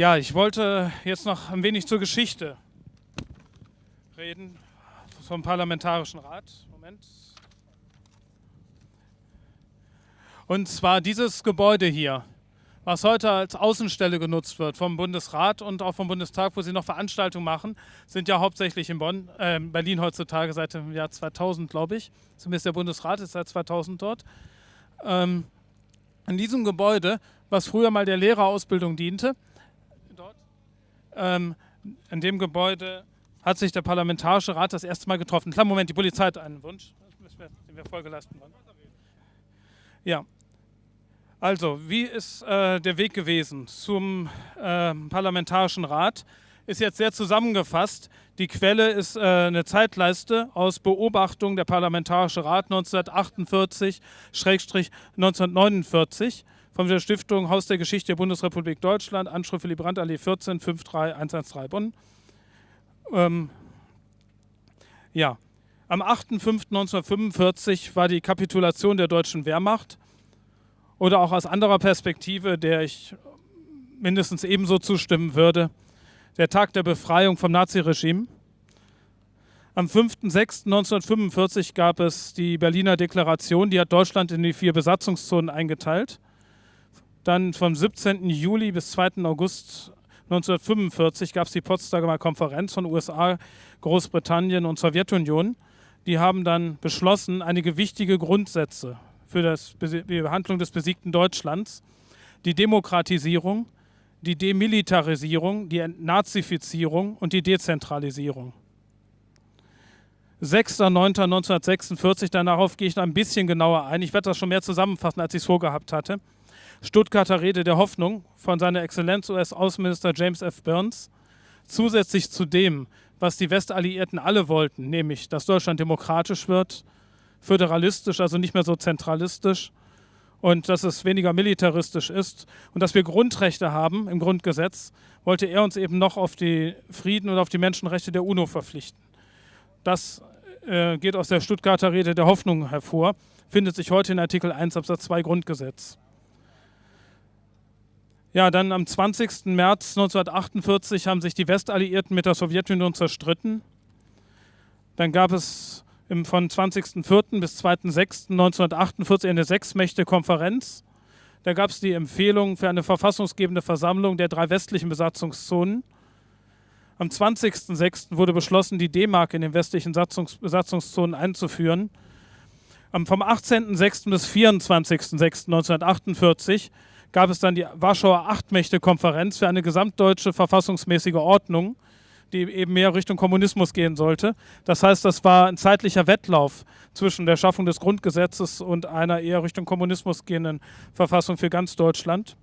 Ja, ich wollte jetzt noch ein wenig zur Geschichte reden vom Parlamentarischen Rat. Moment. Und zwar dieses Gebäude hier, was heute als Außenstelle genutzt wird vom Bundesrat und auch vom Bundestag, wo sie noch Veranstaltungen machen, sind ja hauptsächlich in Bonn, äh, Berlin heutzutage seit dem Jahr 2000, glaube ich. Zumindest der Bundesrat ist seit 2000 dort. Ähm, in diesem Gebäude, was früher mal der Lehrerausbildung diente, ähm, in dem Gebäude hat sich der Parlamentarische Rat das erste Mal getroffen. Klar, Moment, die Polizei hat einen Wunsch, den wir vorgelassen waren. Ja, also, wie ist äh, der Weg gewesen zum äh, Parlamentarischen Rat? Ist jetzt sehr zusammengefasst. Die Quelle ist äh, eine Zeitleiste aus Beobachtung der Parlamentarische Rat 1948-1949 von der Stiftung Haus der Geschichte der Bundesrepublik Deutschland, Anschrift Willy Brandt, Allee 14, 53113 Bonn. Ähm, ja, am 8.5.1945 war die Kapitulation der deutschen Wehrmacht oder auch aus anderer Perspektive, der ich mindestens ebenso zustimmen würde, der Tag der Befreiung vom Naziregime. Am 5.6.1945 gab es die Berliner Deklaration, die hat Deutschland in die vier Besatzungszonen eingeteilt. Dann vom 17. Juli bis 2. August 1945 gab es die Potsdamer Konferenz von USA, Großbritannien und Sowjetunion. Die haben dann beschlossen, einige wichtige Grundsätze für das, die Behandlung des besiegten Deutschlands, die Demokratisierung, die Demilitarisierung, die Entnazifizierung und die Dezentralisierung. 6.9.1946, darauf gehe ich noch ein bisschen genauer ein. Ich werde das schon mehr zusammenfassen, als ich es vorgehabt hatte. Stuttgarter Rede der Hoffnung von seiner Exzellenz US-Außenminister James F. Burns. Zusätzlich zu dem, was die Westalliierten alle wollten, nämlich, dass Deutschland demokratisch wird, föderalistisch, also nicht mehr so zentralistisch und dass es weniger militaristisch ist und dass wir Grundrechte haben im Grundgesetz, wollte er uns eben noch auf die Frieden und auf die Menschenrechte der UNO verpflichten. Das äh, geht aus der Stuttgarter Rede der Hoffnung hervor, findet sich heute in Artikel 1 Absatz 2 Grundgesetz. Ja, dann am 20. März 1948 haben sich die Westalliierten mit der Sowjetunion zerstritten. Dann gab es im, von 20.04. bis 2.06.1948 eine Sechsmächte-Konferenz. Da gab es die Empfehlung für eine verfassungsgebende Versammlung der drei westlichen Besatzungszonen. Am 20.06. wurde beschlossen, die D-Mark in den westlichen Besatzungs Besatzungszonen einzuführen. Am, vom 18.06. bis 24.06.1948 gab es dann die Warschauer Achtmächte-Konferenz für eine gesamtdeutsche verfassungsmäßige Ordnung die eben mehr Richtung Kommunismus gehen sollte. Das heißt, das war ein zeitlicher Wettlauf zwischen der Schaffung des Grundgesetzes und einer eher Richtung Kommunismus gehenden Verfassung für ganz Deutschland.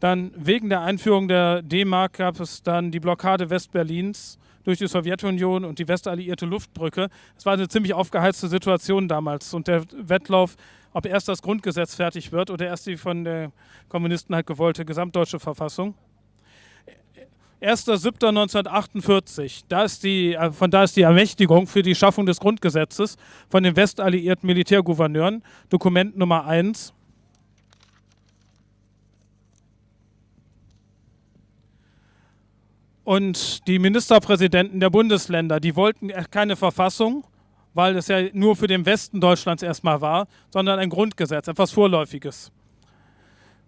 Dann wegen der Einführung der D-Mark gab es dann die Blockade Westberlins durch die Sowjetunion und die westalliierte Luftbrücke. Es war eine ziemlich aufgeheizte Situation damals und der Wettlauf, ob erst das Grundgesetz fertig wird oder erst die von den Kommunisten halt gewollte gesamtdeutsche Verfassung. 1.7.1948, da ist die, äh, von da ist die Ermächtigung für die Schaffung des Grundgesetzes von den westalliierten Militärgouverneuren, Dokument Nummer 1. Und die Ministerpräsidenten der Bundesländer, die wollten keine Verfassung, weil es ja nur für den Westen Deutschlands erstmal war, sondern ein Grundgesetz, etwas Vorläufiges.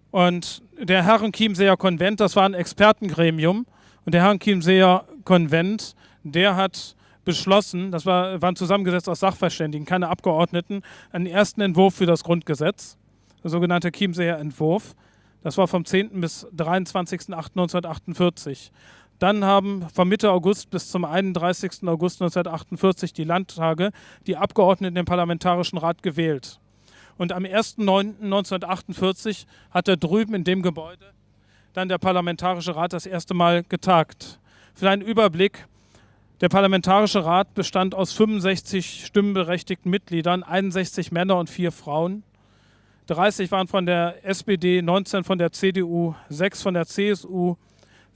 Und der Herrenchiemseer Konvent, das war ein Expertengremium, und der Herrenchiemseer Konvent, der hat beschlossen, das war, waren zusammengesetzt aus Sachverständigen, keine Abgeordneten, einen ersten Entwurf für das Grundgesetz, der sogenannte Chiemseer Entwurf. Das war vom 10. bis 23.08.1948. Dann haben von Mitte August bis zum 31. August 1948 die Landtage die Abgeordneten im Parlamentarischen Rat gewählt. Und am 1.9.1948 hat er drüben in dem Gebäude dann der Parlamentarische Rat das erste Mal getagt. Für einen Überblick, der Parlamentarische Rat bestand aus 65 stimmberechtigten Mitgliedern, 61 Männer und 4 Frauen. 30 waren von der SPD, 19 von der CDU, 6 von der CSU,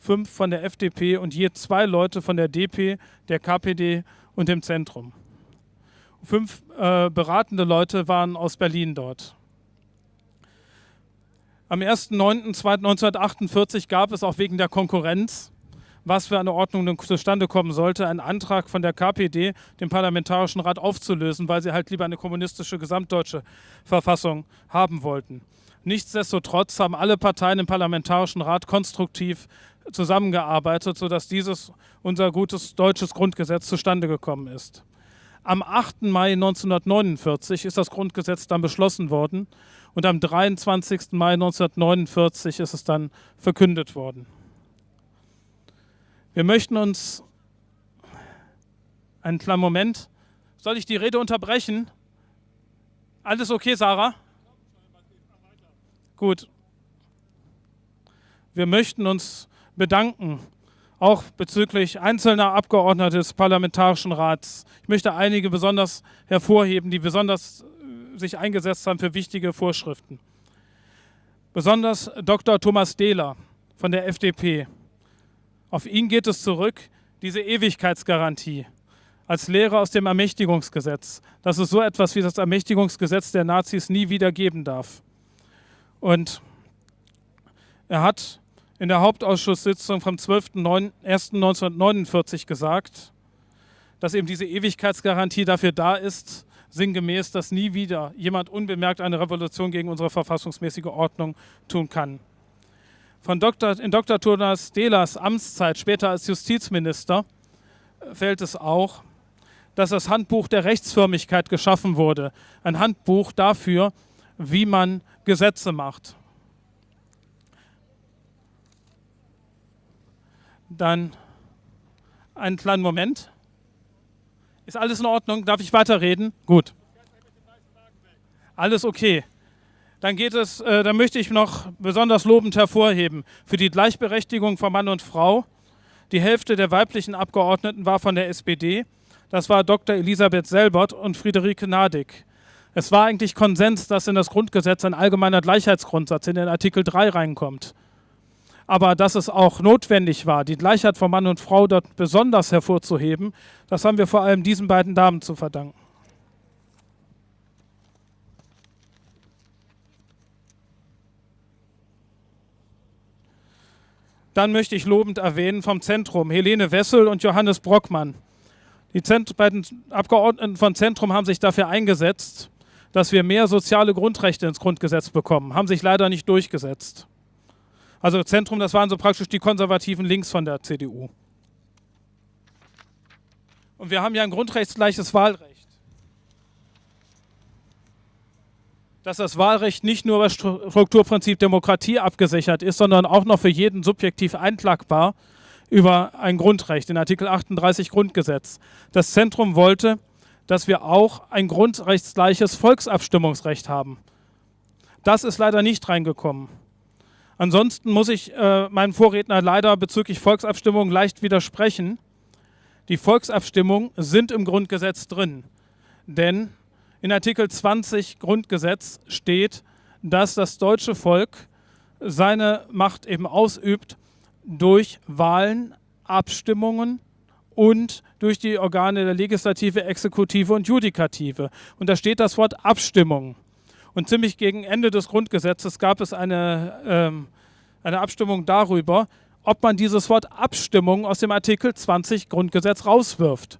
5 von der FDP und je zwei Leute von der DP, der KPD und dem Zentrum. Fünf äh, beratende Leute waren aus Berlin dort. Am 1.9.1948 gab es auch wegen der Konkurrenz, was für eine Ordnung zustande kommen sollte, einen Antrag von der KPD, den Parlamentarischen Rat aufzulösen, weil sie halt lieber eine kommunistische gesamtdeutsche Verfassung haben wollten. Nichtsdestotrotz haben alle Parteien im Parlamentarischen Rat konstruktiv zusammengearbeitet, sodass dieses unser gutes deutsches Grundgesetz zustande gekommen ist. Am 8. Mai 1949 ist das Grundgesetz dann beschlossen worden und am 23. Mai 1949 ist es dann verkündet worden. Wir möchten uns einen kleinen Moment. Soll ich die Rede unterbrechen? Alles okay, Sarah? Gut. Wir möchten uns bedanken, auch bezüglich einzelner Abgeordneter des Parlamentarischen Rats. Ich möchte einige besonders hervorheben, die besonders äh, sich eingesetzt haben für wichtige Vorschriften. Besonders Dr. Thomas Dehler von der FDP. Auf ihn geht es zurück, diese Ewigkeitsgarantie als Lehre aus dem Ermächtigungsgesetz, dass es so etwas wie das Ermächtigungsgesetz der Nazis nie wieder geben darf. Und er hat in der Hauptausschusssitzung vom 12.01.1949 gesagt, dass eben diese Ewigkeitsgarantie dafür da ist, sinngemäß, dass nie wieder jemand unbemerkt eine Revolution gegen unsere verfassungsmäßige Ordnung tun kann. Von Dr., in Dr. Thomas Dehlers Amtszeit, später als Justizminister, fällt es auch, dass das Handbuch der Rechtsförmigkeit geschaffen wurde. Ein Handbuch dafür, wie man Gesetze macht. Dann einen kleinen Moment. Ist alles in Ordnung? Darf ich weiterreden? Gut. Alles okay. Dann geht es, äh, dann möchte ich noch besonders lobend hervorheben für die Gleichberechtigung von Mann und Frau. Die Hälfte der weiblichen Abgeordneten war von der SPD. Das war Dr. Elisabeth Selbert und Friederike Nadig. Es war eigentlich Konsens, dass in das Grundgesetz ein allgemeiner Gleichheitsgrundsatz in den Artikel 3 reinkommt aber dass es auch notwendig war, die Gleichheit von Mann und Frau dort besonders hervorzuheben, das haben wir vor allem diesen beiden Damen zu verdanken. Dann möchte ich lobend erwähnen vom Zentrum Helene Wessel und Johannes Brockmann. Die beiden Abgeordneten von Zentrum haben sich dafür eingesetzt, dass wir mehr soziale Grundrechte ins Grundgesetz bekommen, haben sich leider nicht durchgesetzt. Also Zentrum, das waren so praktisch die konservativen links von der CDU. Und wir haben ja ein grundrechtsgleiches Wahlrecht. Dass das Wahlrecht nicht nur über Strukturprinzip Demokratie abgesichert ist, sondern auch noch für jeden subjektiv einklagbar über ein Grundrecht in Artikel 38 Grundgesetz. Das Zentrum wollte, dass wir auch ein grundrechtsgleiches Volksabstimmungsrecht haben. Das ist leider nicht reingekommen. Ansonsten muss ich äh, meinem Vorredner leider bezüglich Volksabstimmungen leicht widersprechen. Die Volksabstimmungen sind im Grundgesetz drin, denn in Artikel 20 Grundgesetz steht, dass das deutsche Volk seine Macht eben ausübt durch Wahlen, Abstimmungen und durch die Organe der Legislative, Exekutive und Judikative. Und da steht das Wort Abstimmung. Und ziemlich gegen Ende des Grundgesetzes gab es eine, ähm, eine Abstimmung darüber, ob man dieses Wort Abstimmung aus dem Artikel 20 Grundgesetz rauswirft.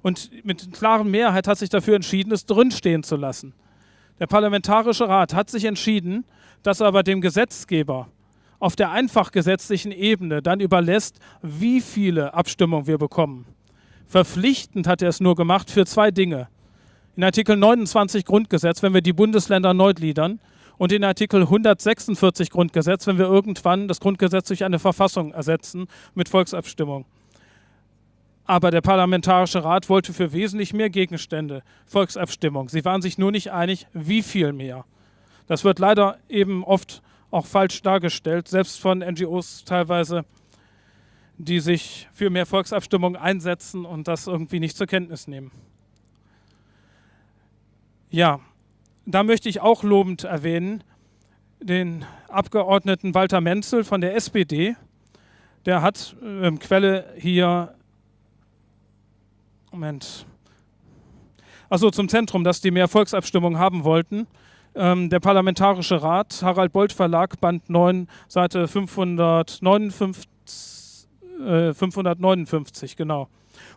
Und mit klarer Mehrheit hat sich dafür entschieden, es drinstehen zu lassen. Der Parlamentarische Rat hat sich entschieden, dass er aber dem Gesetzgeber auf der einfach gesetzlichen Ebene dann überlässt, wie viele Abstimmungen wir bekommen. Verpflichtend hat er es nur gemacht für zwei Dinge in Artikel 29 Grundgesetz, wenn wir die Bundesländer neu gliedern, und in Artikel 146 Grundgesetz, wenn wir irgendwann das Grundgesetz durch eine Verfassung ersetzen mit Volksabstimmung. Aber der Parlamentarische Rat wollte für wesentlich mehr Gegenstände Volksabstimmung. Sie waren sich nur nicht einig, wie viel mehr. Das wird leider eben oft auch falsch dargestellt, selbst von NGOs teilweise, die sich für mehr Volksabstimmung einsetzen und das irgendwie nicht zur Kenntnis nehmen. Ja, da möchte ich auch lobend erwähnen den Abgeordneten Walter Menzel von der SPD. Der hat äh, Quelle hier, Moment, also zum Zentrum, dass die mehr Volksabstimmungen haben wollten. Ähm, der Parlamentarische Rat, Harald Bolt Verlag, Band 9, Seite 559, äh, 559, genau.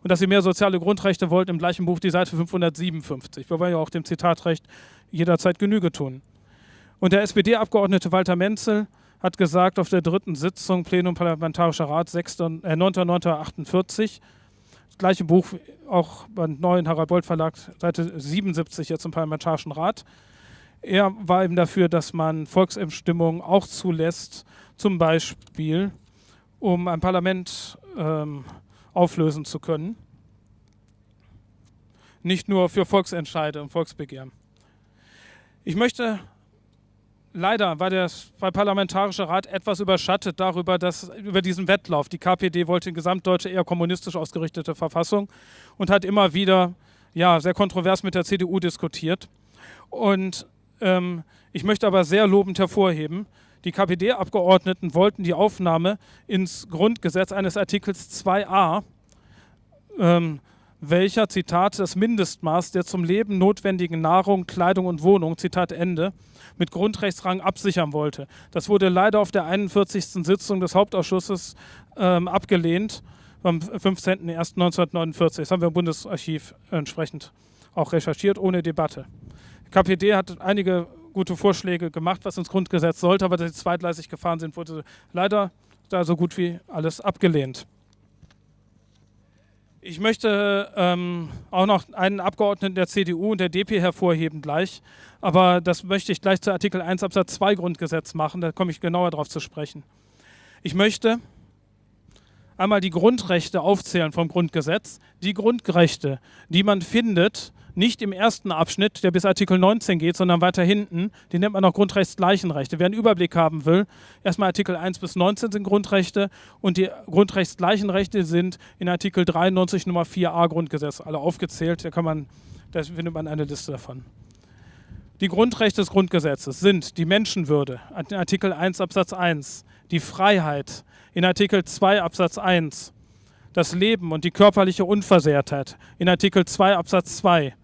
Und dass sie mehr soziale Grundrechte wollten, im gleichen Buch die Seite 557. Wir wollen ja auch dem Zitatrecht jederzeit Genüge tun. Und der SPD-Abgeordnete Walter Menzel hat gesagt auf der dritten Sitzung Plenum Parlamentarischer Rat äh, 9.9.48, das gleiche Buch, auch Band 9, Harald Bolt Verlag, Seite 77 jetzt im Parlamentarischen Rat. Er war eben dafür, dass man Volksabstimmungen auch zulässt, zum Beispiel, um ein Parlament ähm, auflösen zu können. Nicht nur für Volksentscheide und Volksbegehren. Ich möchte leider war der Parlamentarische Rat etwas überschattet darüber, dass über diesen Wettlauf. Die KPD wollte eine gesamtdeutsche, eher kommunistisch ausgerichtete Verfassung und hat immer wieder ja, sehr kontrovers mit der CDU diskutiert. Und ähm, ich möchte aber sehr lobend hervorheben, die KPD-Abgeordneten wollten die Aufnahme ins Grundgesetz eines Artikels 2a, ähm, welcher, Zitat, das Mindestmaß der zum Leben notwendigen Nahrung, Kleidung und Wohnung, Zitat Ende, mit Grundrechtsrang absichern wollte. Das wurde leider auf der 41. Sitzung des Hauptausschusses ähm, abgelehnt, am 15.01.1949. Das haben wir im Bundesarchiv entsprechend auch recherchiert, ohne Debatte. KPD hat einige gute Vorschläge gemacht, was ins Grundgesetz sollte, aber dass sie zweitgleisig gefahren sind, wurde leider da so gut wie alles abgelehnt. Ich möchte ähm, auch noch einen Abgeordneten der CDU und der DP hervorheben gleich, aber das möchte ich gleich zu Artikel 1 Absatz 2 Grundgesetz machen, da komme ich genauer darauf zu sprechen. Ich möchte einmal die Grundrechte aufzählen vom Grundgesetz, die Grundrechte, die man findet, nicht im ersten Abschnitt, der bis Artikel 19 geht, sondern weiter hinten. Den nennt man auch Grundrechtsgleichenrechte. Wer einen Überblick haben will, erstmal Artikel 1 bis 19 sind Grundrechte und die Grundrechtsgleichenrechte sind in Artikel 93 Nummer 4a Grundgesetz alle aufgezählt. Da, kann man, da findet man eine Liste davon. Die Grundrechte des Grundgesetzes sind die Menschenwürde, Artikel 1 Absatz 1, die Freiheit in Artikel 2 Absatz 1, das Leben und die körperliche Unversehrtheit in Artikel 2 Absatz 2,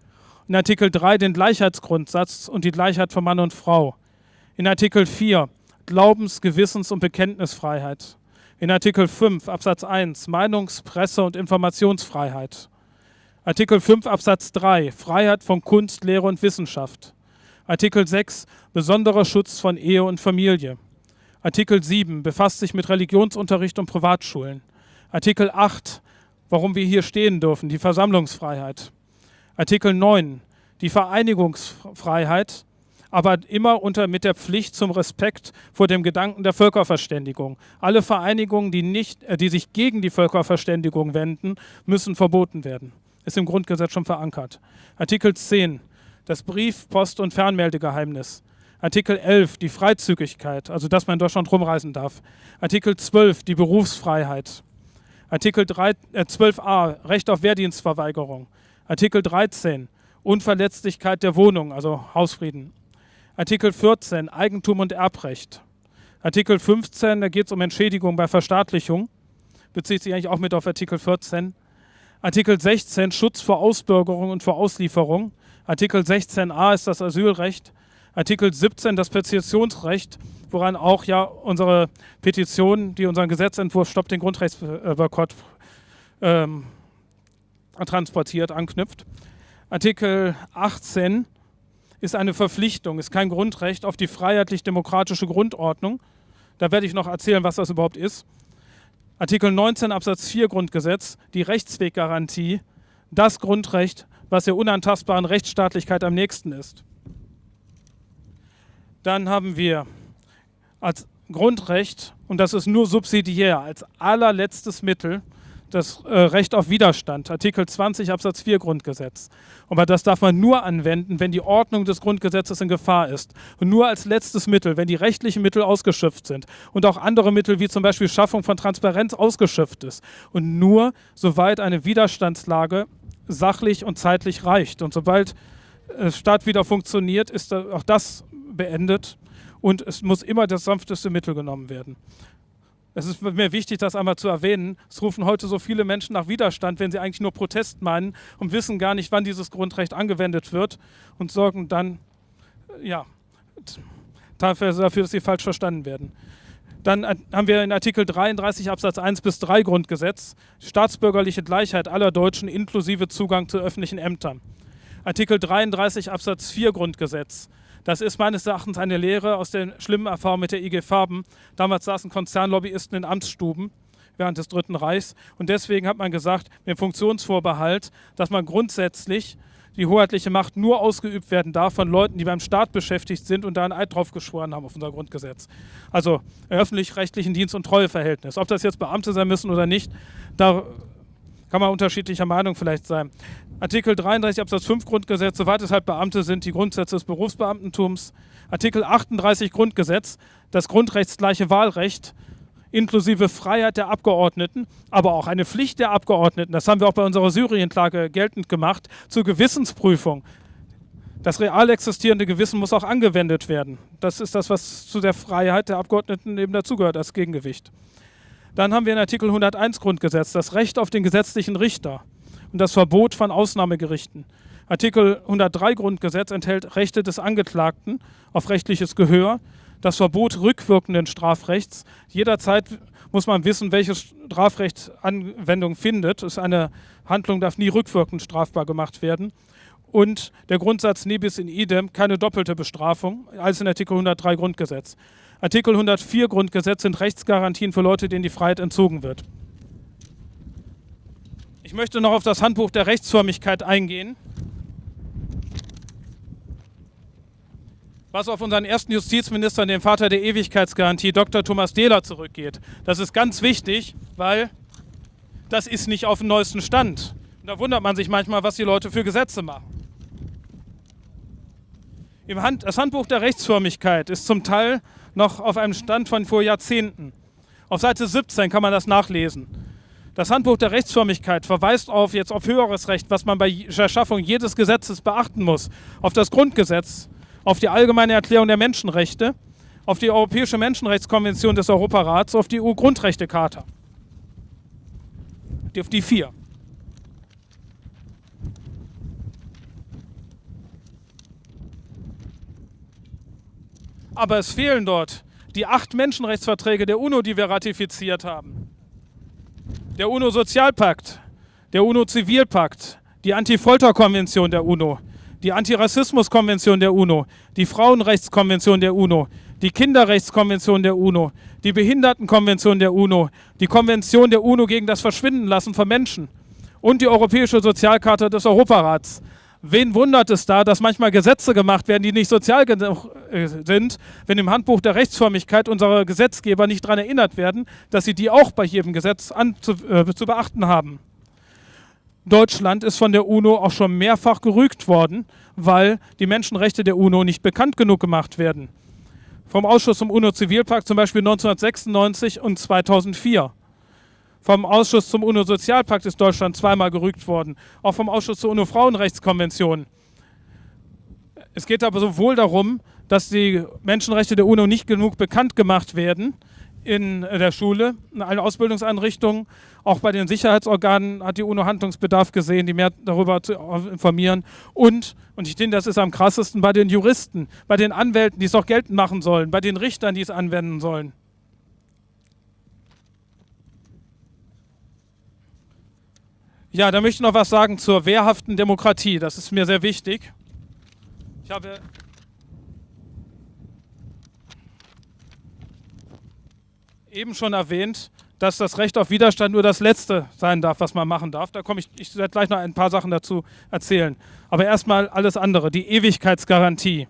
in Artikel 3 den Gleichheitsgrundsatz und die Gleichheit von Mann und Frau. In Artikel 4 Glaubens-, Gewissens- und Bekenntnisfreiheit. In Artikel 5 Absatz 1 Meinungs-, Presse- und Informationsfreiheit. Artikel 5 Absatz 3 Freiheit von Kunst, Lehre und Wissenschaft. Artikel 6 Besonderer Schutz von Ehe und Familie. Artikel 7 befasst sich mit Religionsunterricht und Privatschulen. Artikel 8 warum wir hier stehen dürfen, die Versammlungsfreiheit. Artikel 9, die Vereinigungsfreiheit, aber immer unter, mit der Pflicht zum Respekt vor dem Gedanken der Völkerverständigung. Alle Vereinigungen, die, nicht, äh, die sich gegen die Völkerverständigung wenden, müssen verboten werden. Ist im Grundgesetz schon verankert. Artikel 10, das Brief-, Post- und Fernmeldegeheimnis. Artikel 11, die Freizügigkeit, also dass man in Deutschland rumreisen darf. Artikel 12, die Berufsfreiheit. Artikel 3, äh, 12a, Recht auf Wehrdienstverweigerung. Artikel 13 Unverletzlichkeit der Wohnung, also Hausfrieden. Artikel 14 Eigentum und Erbrecht. Artikel 15, da geht es um Entschädigung bei Verstaatlichung, bezieht sich eigentlich auch mit auf Artikel 14. Artikel 16 Schutz vor Ausbürgerung und vor Auslieferung. Artikel 16a ist das Asylrecht. Artikel 17 das Petitionsrecht, woran auch ja unsere Petition, die unseren Gesetzentwurf Stopp den Grundrechtsboykott ähm, transportiert, anknüpft. Artikel 18 ist eine Verpflichtung, ist kein Grundrecht auf die freiheitlich-demokratische Grundordnung. Da werde ich noch erzählen, was das überhaupt ist. Artikel 19 Absatz 4 Grundgesetz, die Rechtsweggarantie, das Grundrecht, was der unantastbaren Rechtsstaatlichkeit am nächsten ist. Dann haben wir als Grundrecht, und das ist nur subsidiär, als allerletztes Mittel das äh, Recht auf Widerstand, Artikel 20 Absatz 4 Grundgesetz. Aber das darf man nur anwenden, wenn die Ordnung des Grundgesetzes in Gefahr ist. Und nur als letztes Mittel, wenn die rechtlichen Mittel ausgeschöpft sind und auch andere Mittel wie zum Beispiel Schaffung von Transparenz ausgeschöpft ist. Und nur soweit eine Widerstandslage sachlich und zeitlich reicht. Und sobald äh, Staat wieder funktioniert, ist auch das beendet und es muss immer das sanfteste Mittel genommen werden. Es ist mir wichtig, das einmal zu erwähnen. Es rufen heute so viele Menschen nach Widerstand, wenn sie eigentlich nur Protest meinen und wissen gar nicht, wann dieses Grundrecht angewendet wird und sorgen dann, ja, dafür, dafür, dass sie falsch verstanden werden. Dann haben wir in Artikel 33 Absatz 1 bis 3 Grundgesetz staatsbürgerliche Gleichheit aller Deutschen inklusive Zugang zu öffentlichen Ämtern. Artikel 33 Absatz 4 Grundgesetz. Das ist meines Erachtens eine Lehre aus den schlimmen Erfahrungen mit der IG Farben. Damals saßen Konzernlobbyisten in Amtsstuben während des Dritten Reichs. Und deswegen hat man gesagt, mit Funktionsvorbehalt, dass man grundsätzlich die hoheitliche Macht nur ausgeübt werden darf von Leuten, die beim Staat beschäftigt sind und da einen Eid drauf geschworen haben auf unser Grundgesetz. Also öffentlich-rechtlichen Dienst- und Treueverhältnis. Ob das jetzt Beamte sein müssen oder nicht, da kann man unterschiedlicher Meinung vielleicht sein. Artikel 33 Absatz 5 Grundgesetz, soweit es halt Beamte sind, die Grundsätze des Berufsbeamtentums. Artikel 38 Grundgesetz, das grundrechtsgleiche Wahlrecht inklusive Freiheit der Abgeordneten, aber auch eine Pflicht der Abgeordneten, das haben wir auch bei unserer Syrienklage geltend gemacht, zur Gewissensprüfung. Das real existierende Gewissen muss auch angewendet werden. Das ist das, was zu der Freiheit der Abgeordneten eben dazugehört als Gegengewicht. Dann haben wir in Artikel 101 Grundgesetz das Recht auf den gesetzlichen Richter und das Verbot von Ausnahmegerichten. Artikel 103 Grundgesetz enthält Rechte des Angeklagten auf rechtliches Gehör, das Verbot rückwirkenden Strafrechts. Jederzeit muss man wissen, welche Strafrecht Anwendung findet. ist eine Handlung darf nie rückwirkend strafbar gemacht werden. Und der Grundsatz Nebis in idem, keine doppelte Bestrafung, als in Artikel 103 Grundgesetz. Artikel 104 Grundgesetz sind Rechtsgarantien für Leute, denen die Freiheit entzogen wird. Ich möchte noch auf das Handbuch der Rechtsförmigkeit eingehen. was auf unseren ersten Justizminister, den Vater der Ewigkeitsgarantie, Dr. Thomas Dehler, zurückgeht. Das ist ganz wichtig, weil das ist nicht auf dem neuesten Stand. Und da wundert man sich manchmal, was die Leute für Gesetze machen. Hand, das Handbuch der Rechtsförmigkeit ist zum Teil noch auf einem Stand von vor Jahrzehnten. Auf Seite 17 kann man das nachlesen. Das Handbuch der Rechtsförmigkeit verweist auf jetzt auf höheres Recht, was man bei der Schaffung jedes Gesetzes beachten muss, auf das Grundgesetz, auf die Allgemeine Erklärung der Menschenrechte, auf die Europäische Menschenrechtskonvention des Europarats, auf die EU-Grundrechtecharta. Auf die vier. Aber es fehlen dort die acht Menschenrechtsverträge der UNO, die wir ratifiziert haben. Der UNO-Sozialpakt, der UNO-Zivilpakt, die Anti-Folter-Konvention der UNO, die Antirassismuskonvention der UNO, die Frauenrechtskonvention der UNO, die Kinderrechtskonvention der UNO, die Behindertenkonvention der UNO, die Konvention der UNO gegen das Verschwindenlassen von Menschen und die Europäische Sozialkarte des Europarats. Wen wundert es da, dass manchmal Gesetze gemacht werden, die nicht sozial genug äh, sind, wenn im Handbuch der Rechtsförmigkeit unsere Gesetzgeber nicht daran erinnert werden, dass sie die auch bei jedem Gesetz zu, äh, zu beachten haben? Deutschland ist von der UNO auch schon mehrfach gerügt worden, weil die Menschenrechte der UNO nicht bekannt genug gemacht werden. Vom Ausschuss zum UNO-Zivilpakt zum Beispiel 1996 und 2004. Vom Ausschuss zum UNO-Sozialpakt ist Deutschland zweimal gerügt worden. Auch vom Ausschuss zur UNO-Frauenrechtskonvention. Es geht aber sowohl darum, dass die Menschenrechte der UNO nicht genug bekannt gemacht werden, in der Schule, in allen Ausbildungseinrichtungen. Auch bei den Sicherheitsorganen hat die UNO Handlungsbedarf gesehen, die mehr darüber zu informieren. Und, und ich denke, das ist am krassesten, bei den Juristen, bei den Anwälten, die es auch geltend machen sollen, bei den Richtern, die es anwenden sollen. Ja, da möchte ich noch was sagen zur wehrhaften Demokratie. Das ist mir sehr wichtig. Ich habe eben schon erwähnt, dass das Recht auf Widerstand nur das Letzte sein darf, was man machen darf. Da komme ich, ich werde gleich noch ein paar Sachen dazu erzählen. Aber erstmal alles andere, die Ewigkeitsgarantie.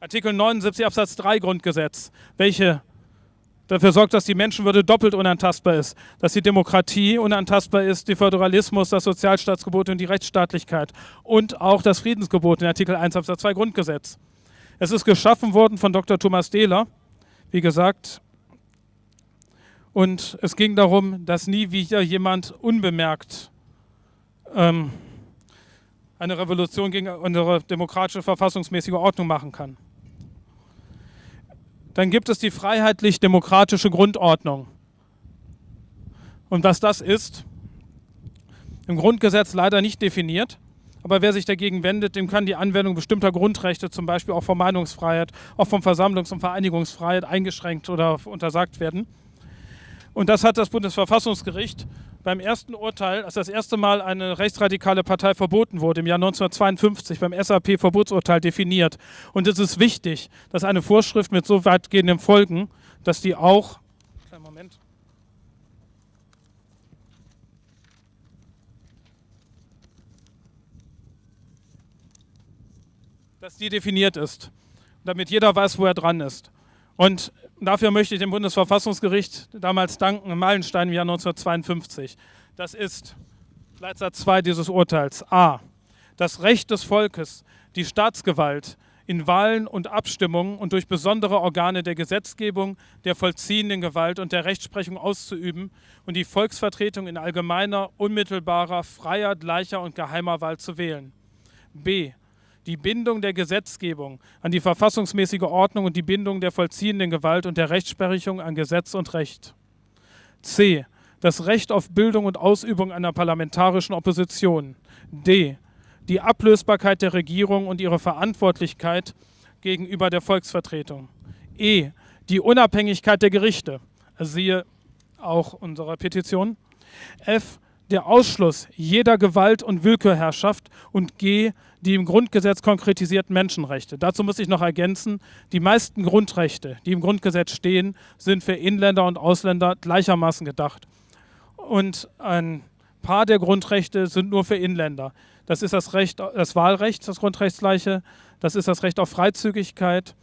Artikel 79 Absatz 3 Grundgesetz, welche dafür sorgt, dass die Menschenwürde doppelt unantastbar ist, dass die Demokratie unantastbar ist, der Föderalismus, das Sozialstaatsgebot und die Rechtsstaatlichkeit und auch das Friedensgebot in Artikel 1 Absatz 2 Grundgesetz. Es ist geschaffen worden von Dr. Thomas Dehler wie gesagt. Und es ging darum, dass nie wieder jemand unbemerkt ähm, eine Revolution gegen unsere demokratische verfassungsmäßige Ordnung machen kann. Dann gibt es die freiheitlich-demokratische Grundordnung. Und was das ist, im Grundgesetz leider nicht definiert, Aber wer sich dagegen wendet, dem kann die Anwendung bestimmter Grundrechte, zum Beispiel auch von Meinungsfreiheit, auch von Versammlungs- und Vereinigungsfreiheit eingeschränkt oder untersagt werden. Und das hat das Bundesverfassungsgericht beim ersten Urteil, als das erste Mal eine rechtsradikale Partei verboten wurde, im Jahr 1952 beim SAP-Verbotsurteil definiert. Und es ist wichtig, dass eine Vorschrift mit so weitgehenden Folgen, dass die auch. Kleinen Moment. Dass die definiert ist, damit jeder weiß, wo er dran ist. Und dafür möchte ich dem Bundesverfassungsgericht damals danken, Meilenstein im Jahr 1952. Das ist Leitsatz 2 dieses Urteils. A. Das Recht des Volkes, die Staatsgewalt in Wahlen und Abstimmungen und durch besondere Organe der Gesetzgebung, der vollziehenden Gewalt und der Rechtsprechung auszuüben und die Volksvertretung in allgemeiner, unmittelbarer, freier, gleicher und geheimer Wahl zu wählen. B die Bindung der Gesetzgebung an die verfassungsmäßige Ordnung und die Bindung der vollziehenden Gewalt und der Rechtsprechung an Gesetz und Recht. C. Das Recht auf Bildung und Ausübung einer parlamentarischen Opposition. D. Die Ablösbarkeit der Regierung und ihre Verantwortlichkeit gegenüber der Volksvertretung. E. Die Unabhängigkeit der Gerichte. Siehe auch unsere Petition. F der Ausschluss jeder Gewalt- und Willkürherrschaft und G, die im Grundgesetz konkretisierten Menschenrechte. Dazu muss ich noch ergänzen, die meisten Grundrechte, die im Grundgesetz stehen, sind für Inländer und Ausländer gleichermaßen gedacht. Und ein paar der Grundrechte sind nur für Inländer. Das ist das, Recht, das Wahlrecht, das Grundrechtsgleiche, das ist das Recht auf Freizügigkeit,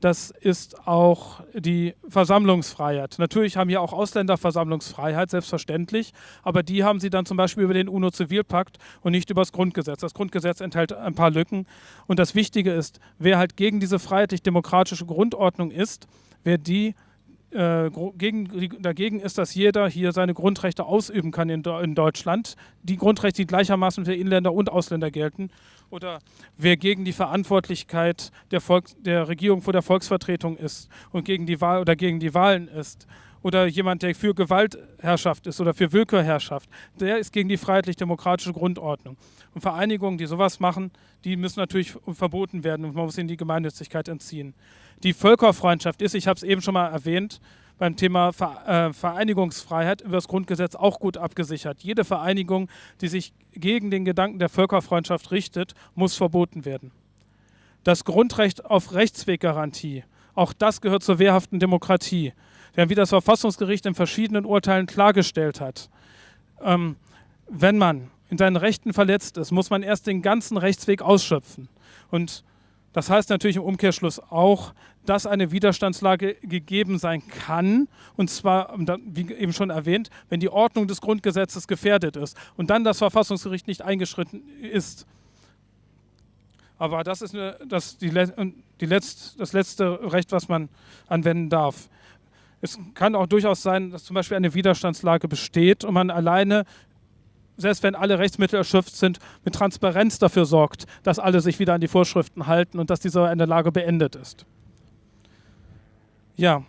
das ist auch die Versammlungsfreiheit. Natürlich haben hier auch Ausländer Versammlungsfreiheit, selbstverständlich, aber die haben sie dann zum Beispiel über den UNO-Zivilpakt und nicht über das Grundgesetz. Das Grundgesetz enthält ein paar Lücken und das Wichtige ist, wer halt gegen diese freiheitlich-demokratische Grundordnung ist, wer die äh, gegen, dagegen ist, dass jeder hier seine Grundrechte ausüben kann in, in, Deutschland. Die Grundrechte, die gleichermaßen für Inländer und Ausländer gelten. Oder wer gegen die Verantwortlichkeit der, Volk, der Regierung vor der Volksvertretung ist und gegen die Wahl oder gegen die Wahlen ist oder jemand, der für Gewaltherrschaft ist oder für Willkürherrschaft, der ist gegen die freiheitlich-demokratische Grundordnung. Und Vereinigungen, die sowas machen, die müssen natürlich verboten werden und man muss ihnen die Gemeinnützigkeit entziehen. Die Völkerfreundschaft ist, ich habe es eben schon mal erwähnt, beim Thema äh, Vereinigungsfreiheit über das Grundgesetz auch gut abgesichert. Jede Vereinigung, die sich gegen den Gedanken der Völkerfreundschaft richtet, muss verboten werden. Das Grundrecht auf Rechtsweggarantie, auch das gehört zur wehrhaften Demokratie. Wie das Verfassungsgericht in verschiedenen Urteilen klargestellt hat, ähm, wenn man in seinen Rechten verletzt ist, muss man erst den ganzen Rechtsweg ausschöpfen. Und das heißt natürlich im Umkehrschluss auch, dass eine Widerstandslage gegeben sein kann, und zwar, wie eben schon erwähnt, wenn die Ordnung des Grundgesetzes gefährdet ist und dann das Verfassungsgericht nicht eingeschritten ist. Aber das ist eine, das, die, die letzt, das letzte Recht, was man anwenden darf. Es kann auch durchaus sein, dass zum Beispiel eine Widerstandslage besteht und man alleine, selbst wenn alle Rechtsmittel erschöpft sind, mit Transparenz dafür sorgt, dass alle sich wieder an die Vorschriften halten und dass diese eine Lage beendet ist. Ja.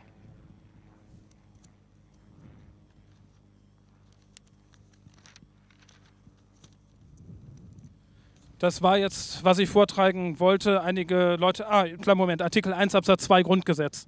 Das war jetzt, was ich vortragen wollte. Einige Leute, ah, kleinen Moment, Artikel 1 Absatz 2 Grundgesetz.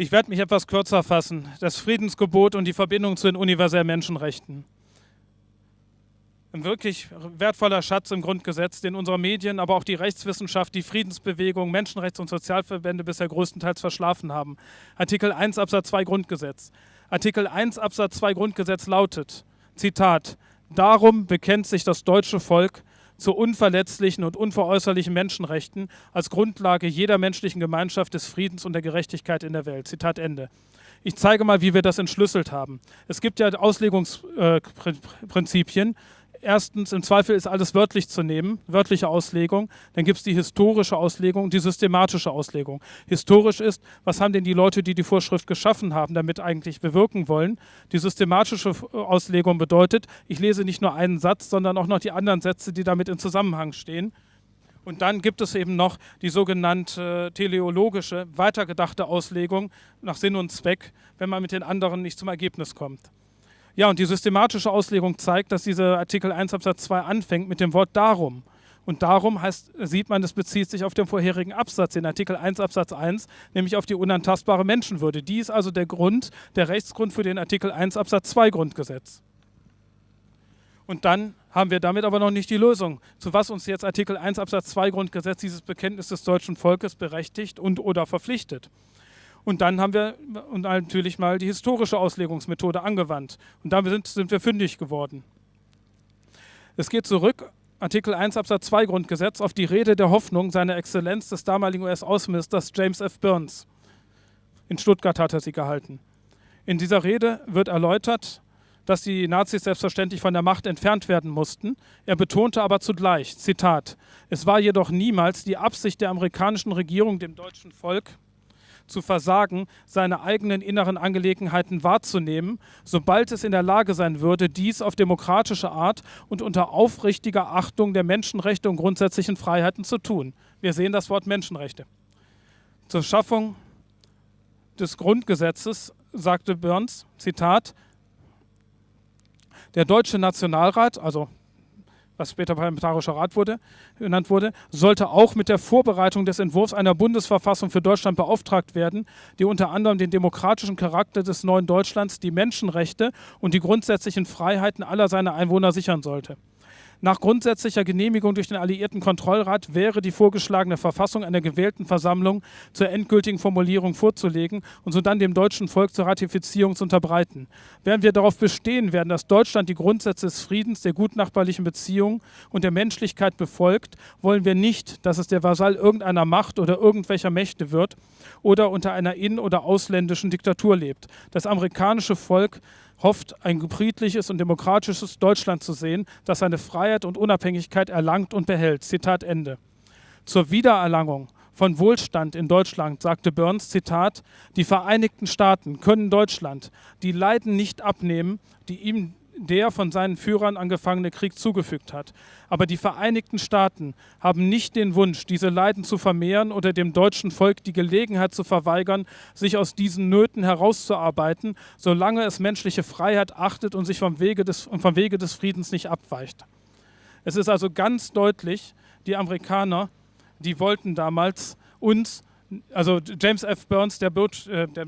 Ich werde mich etwas kürzer fassen. Das Friedensgebot und die Verbindung zu den universellen Menschenrechten. ein wirklich wertvoller Schatz im Grundgesetz, den unsere Medien, aber auch die Rechtswissenschaft, die Friedensbewegung, Menschenrechts- und Sozialverbände bisher größtenteils verschlafen haben. Artikel 1 Absatz 2 Grundgesetz. Artikel 1 Absatz 2 Grundgesetz lautet, Zitat, Darum bekennt sich das deutsche Volk zu unverletzlichen und unveräußerlichen Menschenrechten als Grundlage jeder menschlichen Gemeinschaft des Friedens und der Gerechtigkeit in der Welt. Zitat Ende. Ich zeige mal, wie wir das entschlüsselt haben. Es gibt ja Auslegungsprinzipien. Erstens, im Zweifel ist alles wörtlich zu nehmen, wörtliche Auslegung. Dann gibt es die historische Auslegung, die systematische Auslegung. Historisch ist, was haben denn die Leute, die die Vorschrift geschaffen haben, damit eigentlich bewirken wollen? Die systematische Auslegung bedeutet, ich lese nicht nur einen Satz, sondern auch noch die anderen Sätze, die damit in Zusammenhang stehen. Und dann gibt es eben noch die sogenannte teleologische, weitergedachte Auslegung nach Sinn und Zweck, wenn man mit den anderen nicht zum Ergebnis kommt. Ja, und die systematische Auslegung zeigt, dass dieser Artikel 1 Absatz 2 anfängt mit dem Wort darum. Und darum heißt, sieht man, es bezieht sich auf den vorherigen Absatz, den Artikel 1 Absatz 1, nämlich auf die unantastbare Menschenwürde. Die ist also der Grund, der Rechtsgrund für den Artikel 1 Absatz 2 Grundgesetz. Und dann haben wir damit aber noch nicht die Lösung, zu was uns jetzt Artikel 1 Absatz 2 Grundgesetz dieses Bekenntnis des deutschen Volkes berechtigt und oder verpflichtet. Und dann haben wir natürlich mal die historische Auslegungsmethode angewandt. Und damit sind, sind wir fündig geworden. Es geht zurück, Artikel 1 Absatz 2 Grundgesetz, auf die Rede der Hoffnung seiner Exzellenz des damaligen US-Außenministers James F. Burns. In Stuttgart hat er sie gehalten. In dieser Rede wird erläutert, dass die Nazis selbstverständlich von der Macht entfernt werden mussten. Er betonte aber zugleich, Zitat, es war jedoch niemals die Absicht der amerikanischen Regierung, dem deutschen Volk zu versagen, seine eigenen inneren Angelegenheiten wahrzunehmen, sobald es in der Lage sein würde, dies auf demokratische Art und unter aufrichtiger Achtung der Menschenrechte und grundsätzlichen Freiheiten zu tun. Wir sehen das Wort Menschenrechte. Zur Schaffung des Grundgesetzes sagte Burns, Zitat, der Deutsche Nationalrat, also was später Parlamentarischer Rat wurde, genannt wurde, sollte auch mit der Vorbereitung des Entwurfs einer Bundesverfassung für Deutschland beauftragt werden, die unter anderem den demokratischen Charakter des neuen Deutschlands, die Menschenrechte und die grundsätzlichen Freiheiten aller seiner Einwohner sichern sollte. Nach grundsätzlicher Genehmigung durch den Alliierten Kontrollrat wäre die vorgeschlagene Verfassung einer gewählten Versammlung zur endgültigen Formulierung vorzulegen und sodann dem deutschen Volk zur Ratifizierung zu unterbreiten. Während wir darauf bestehen werden, dass Deutschland die Grundsätze des Friedens, der gutnachbarlichen Beziehungen und der Menschlichkeit befolgt, wollen wir nicht, dass es der Vasall irgendeiner Macht oder irgendwelcher Mächte wird oder unter einer in- oder ausländischen Diktatur lebt. Das amerikanische Volk hofft, ein friedliches und demokratisches Deutschland zu sehen, das seine Freiheit und Unabhängigkeit erlangt und behält. Zitat Ende. Zur Wiedererlangung von Wohlstand in Deutschland sagte Burns, Zitat, die Vereinigten Staaten können Deutschland die Leiden nicht abnehmen, die ihm der von seinen Führern angefangene Krieg zugefügt hat. Aber die Vereinigten Staaten haben nicht den Wunsch, diese Leiden zu vermehren oder dem deutschen Volk die Gelegenheit zu verweigern, sich aus diesen Nöten herauszuarbeiten, solange es menschliche Freiheit achtet und sich vom Wege des, vom Wege des Friedens nicht abweicht. Es ist also ganz deutlich, die Amerikaner, die wollten damals uns, also James F. Burns, der, äh, der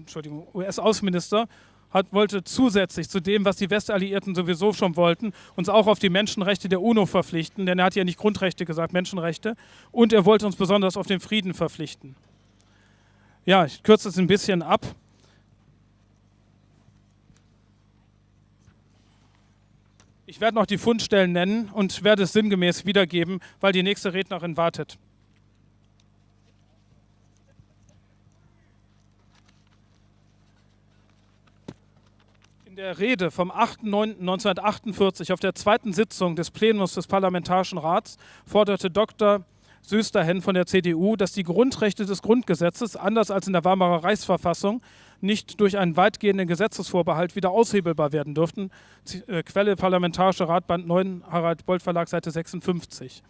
US-Außenminister, hat, wollte zusätzlich zu dem, was die Westalliierten sowieso schon wollten, uns auch auf die Menschenrechte der UNO verpflichten, denn er hat ja nicht Grundrechte gesagt, Menschenrechte, und er wollte uns besonders auf den Frieden verpflichten. Ja, ich kürze es ein bisschen ab. Ich werde noch die Fundstellen nennen und werde es sinngemäß wiedergeben, weil die nächste Rednerin wartet. Der Rede vom 8.9.1948 auf der zweiten Sitzung des Plenums des Parlamentarischen Rats forderte Dr. Sösterhen von der CDU, dass die Grundrechte des Grundgesetzes, anders als in der Weimarer Reichsverfassung, nicht durch einen weitgehenden Gesetzesvorbehalt wieder aushebelbar werden dürften. Äh, Quelle Parlamentarischer Rat, Band 9, Harald Bolt Verlag, Seite 56.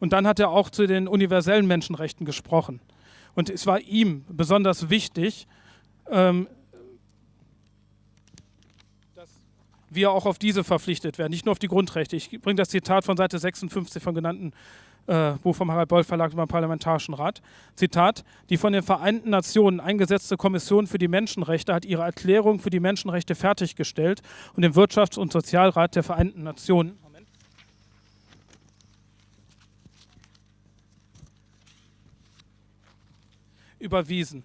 Und dann hat er auch zu den universellen Menschenrechten gesprochen. Und es war ihm besonders wichtig, ähm, wir auch auf diese verpflichtet werden, nicht nur auf die Grundrechte. Ich bringe das Zitat von Seite 56 vom genannten äh, Buch vom Harald Boll Verlag über den Parlamentarischen Rat. Zitat: Die von den Vereinten Nationen eingesetzte Kommission für die Menschenrechte hat ihre Erklärung für die Menschenrechte fertiggestellt und dem Wirtschafts- und Sozialrat der Vereinten Nationen überwiesen.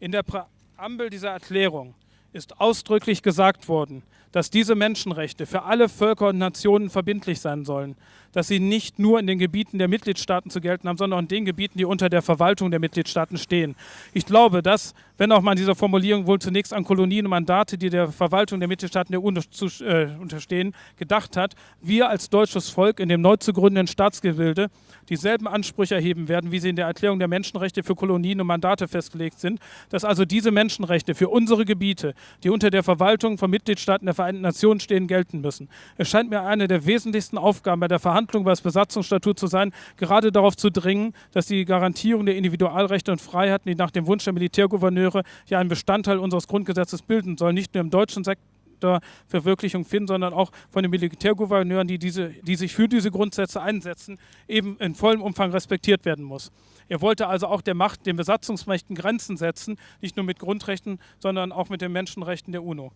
In der Präambel dieser Erklärung ist ausdrücklich gesagt worden, dass diese Menschenrechte für alle Völker und Nationen verbindlich sein sollen, dass sie nicht nur in den Gebieten der Mitgliedstaaten zu gelten haben, sondern auch in den Gebieten, die unter der Verwaltung der Mitgliedstaaten stehen. Ich glaube, dass, wenn auch man dieser Formulierung wohl zunächst an Kolonien und Mandate, die der Verwaltung der Mitgliedstaaten der UNO zu, äh, unterstehen, gedacht hat, wir als deutsches Volk in dem neu zu gründenden Staatsgebilde dieselben Ansprüche erheben werden, wie sie in der Erklärung der Menschenrechte für Kolonien und Mandate festgelegt sind, dass also diese Menschenrechte für unsere Gebiete, die unter der Verwaltung von Mitgliedstaaten der Vereinten Nationen stehen, gelten müssen. Es scheint mir eine der wesentlichsten Aufgaben bei der Verhandlung über das Besatzungsstatut zu sein, gerade darauf zu dringen, dass die Garantierung der Individualrechte und Freiheiten, die nach dem Wunsch der Militärgouverneure ja einen Bestandteil unseres Grundgesetzes bilden sollen, nicht nur im deutschen Sektor, Verwirklichung finden, sondern auch von den Militärgouverneuren, die, diese, die sich für diese Grundsätze einsetzen, eben in vollem Umfang respektiert werden muss. Er wollte also auch der Macht, den Besatzungsmächten Grenzen setzen, nicht nur mit Grundrechten, sondern auch mit den Menschenrechten der UNO.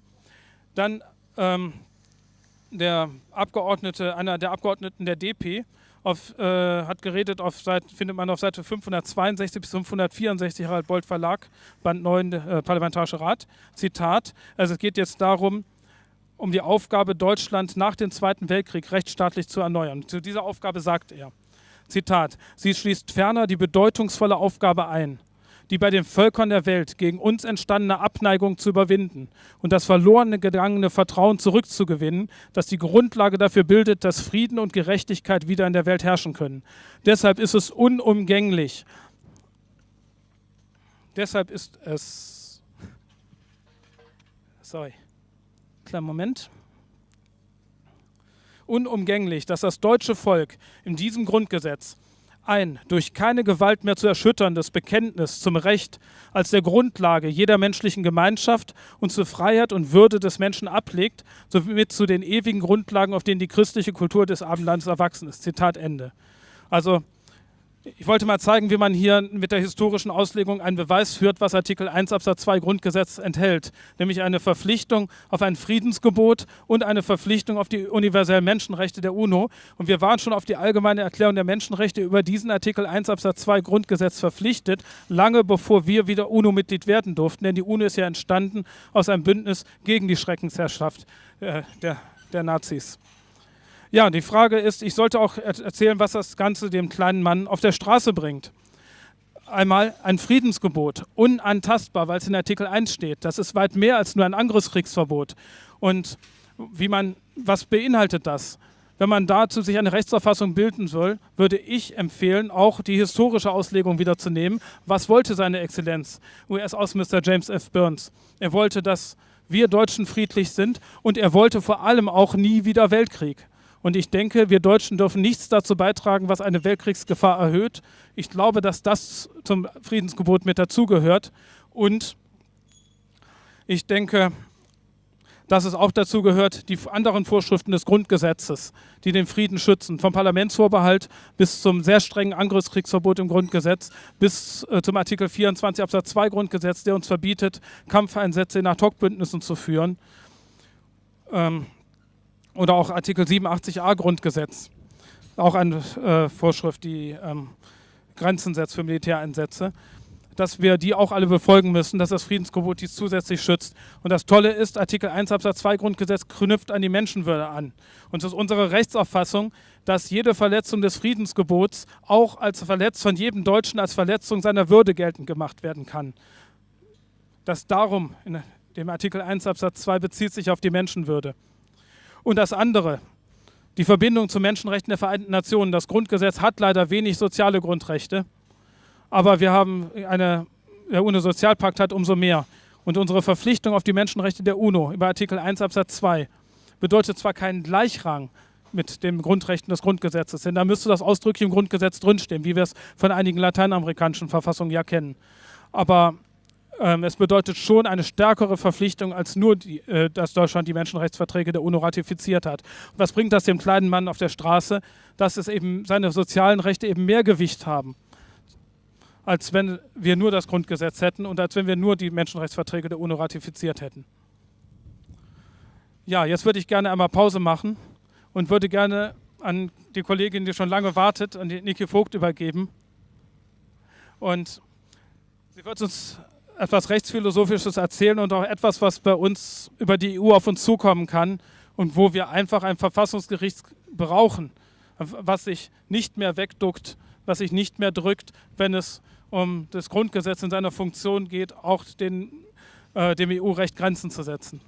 Dann ähm, der Abgeordnete, einer der Abgeordneten der DP, auf, äh, hat geredet, auf Seite, findet man auf Seite 562 bis 564 Harald Bolt Verlag, Band 9, äh, Parlamentarischer Rat. Zitat, also es geht jetzt darum, um die Aufgabe, Deutschland nach dem Zweiten Weltkrieg rechtsstaatlich zu erneuern. Zu dieser Aufgabe sagt er, Zitat, sie schließt ferner die bedeutungsvolle Aufgabe ein, die bei den Völkern der Welt gegen uns entstandene Abneigung zu überwinden und das verlorene gegangene Vertrauen zurückzugewinnen, das die Grundlage dafür bildet, dass Frieden und Gerechtigkeit wieder in der Welt herrschen können. Deshalb ist es unumgänglich. Deshalb ist es. Sorry. Kleinen Moment unumgänglich, dass das deutsche Volk in diesem Grundgesetz ein durch keine Gewalt mehr zu erschütterndes Bekenntnis zum Recht als der Grundlage jeder menschlichen Gemeinschaft und zur Freiheit und Würde des Menschen ablegt, somit zu den ewigen Grundlagen, auf denen die christliche Kultur des Abendlandes erwachsen ist. Zitat Ende. Also ich wollte mal zeigen, wie man hier mit der historischen Auslegung einen Beweis führt, was Artikel 1 Absatz 2 Grundgesetz enthält, nämlich eine Verpflichtung auf ein Friedensgebot und eine Verpflichtung auf die universellen Menschenrechte der UNO. Und wir waren schon auf die allgemeine Erklärung der Menschenrechte über diesen Artikel 1 Absatz 2 Grundgesetz verpflichtet, lange bevor wir wieder UNO-Mitglied werden durften, denn die UNO ist ja entstanden aus einem Bündnis gegen die Schreckensherrschaft äh, der, der Nazis. Ja, die Frage ist, ich sollte auch erzählen, was das Ganze dem kleinen Mann auf der Straße bringt. Einmal ein Friedensgebot, unantastbar, weil es in Artikel 1 steht. Das ist weit mehr als nur ein Angriffskriegsverbot. Und wie man, was beinhaltet das? Wenn man dazu sich eine Rechtsauffassung bilden soll, würde ich empfehlen, auch die historische Auslegung wiederzunehmen. Was wollte seine Exzellenz, US-Außenminister James F. Burns? Er wollte, dass wir Deutschen friedlich sind und er wollte vor allem auch nie wieder Weltkrieg. Und ich denke, wir Deutschen dürfen nichts dazu beitragen, was eine Weltkriegsgefahr erhöht. Ich glaube, dass das zum Friedensgebot mit dazugehört. Und ich denke, dass es auch dazu gehört, die anderen Vorschriften des Grundgesetzes, die den Frieden schützen, vom Parlamentsvorbehalt bis zum sehr strengen Angriffskriegsverbot im Grundgesetz, bis äh, zum Artikel 24 Absatz 2 Grundgesetz, der uns verbietet, Kampfeinsätze in Ad-Hoc-Bündnissen zu führen. Ähm, oder auch Artikel 87a Grundgesetz, auch eine äh, Vorschrift, die ähm, Grenzen setzt für Militäreinsätze, dass wir die auch alle befolgen müssen, dass das Friedensgebot dies zusätzlich schützt. Und das Tolle ist, Artikel 1 Absatz 2 Grundgesetz knüpft an die Menschenwürde an. Und es ist unsere Rechtsauffassung, dass jede Verletzung des Friedensgebots auch als Verletz von jedem Deutschen als Verletzung seiner Würde geltend gemacht werden kann. Das darum in dem Artikel 1 Absatz 2 bezieht sich auf die Menschenwürde. Und das andere, die Verbindung zu Menschenrechten der Vereinten Nationen. Das Grundgesetz hat leider wenig soziale Grundrechte, aber wir haben eine, der UNO-Sozialpakt hat umso mehr. Und unsere Verpflichtung auf die Menschenrechte der UNO über Artikel 1 Absatz 2 bedeutet zwar keinen Gleichrang mit den Grundrechten des Grundgesetzes, denn da müsste das ausdrücklich im Grundgesetz drinstehen, wie wir es von einigen lateinamerikanischen Verfassungen ja kennen. Aber ähm, es bedeutet schon eine stärkere Verpflichtung als nur, die, äh, dass Deutschland die Menschenrechtsverträge der UNO ratifiziert hat. Was bringt das dem kleinen Mann auf der Straße? Dass es eben seine sozialen Rechte eben mehr Gewicht haben, als wenn wir nur das Grundgesetz hätten und als wenn wir nur die Menschenrechtsverträge der UNO ratifiziert hätten. Ja, jetzt würde ich gerne einmal Pause machen und würde gerne an die Kollegin, die schon lange wartet, an die Niki Vogt übergeben Und sie wird uns etwas Rechtsphilosophisches erzählen und auch etwas, was bei uns über die EU auf uns zukommen kann und wo wir einfach ein Verfassungsgericht brauchen, was sich nicht mehr wegduckt, was sich nicht mehr drückt, wenn es um das Grundgesetz in seiner Funktion geht, auch den, äh, dem EU-Recht Grenzen zu setzen.